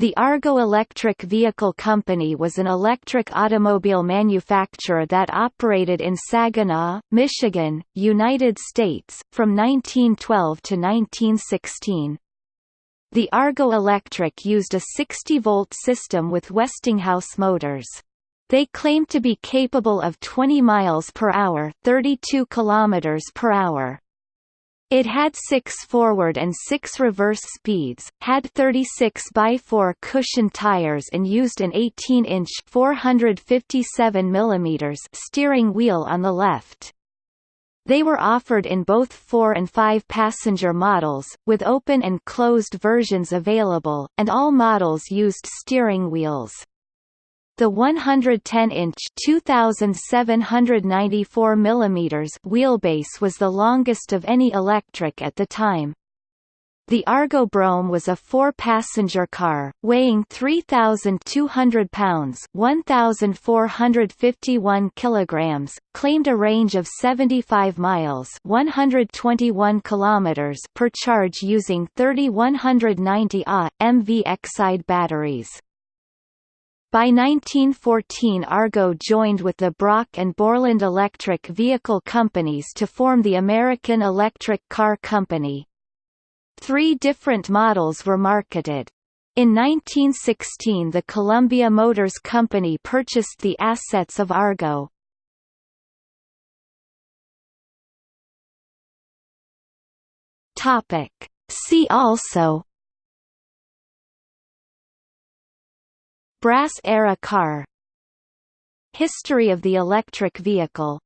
The Argo Electric Vehicle Company was an electric automobile manufacturer that operated in Saginaw, Michigan, United States, from 1912 to 1916. The Argo Electric used a 60-volt system with Westinghouse motors. They claimed to be capable of 20 miles per hour, 32 kilometers per hour. It had six forward and six reverse speeds, had 36 by 4 cushion tires and used an 18-inch (457 mm) steering wheel on the left. They were offered in both 4 and 5 passenger models, with open and closed versions available, and all models used steering wheels. The 110-inch (2,794 mm) wheelbase was the longest of any electric at the time. The Argo Brougham was a four-passenger car, weighing 3,200 pounds (1,451 kilograms), claimed a range of 75 miles (121 kilometers) per charge using 3190 Ah MV Exide batteries. By 1914 Argo joined with the Broc and Borland electric vehicle companies to form the American Electric Car Company. Three different models were marketed. In 1916 the Columbia Motors Company purchased the assets of Argo. See also Brass-era car. History of the electric vehicle